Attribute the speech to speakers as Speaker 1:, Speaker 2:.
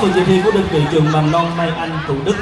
Speaker 1: phần dự thi của đơn vị trường mầm non Mai Anh Thủ Đức.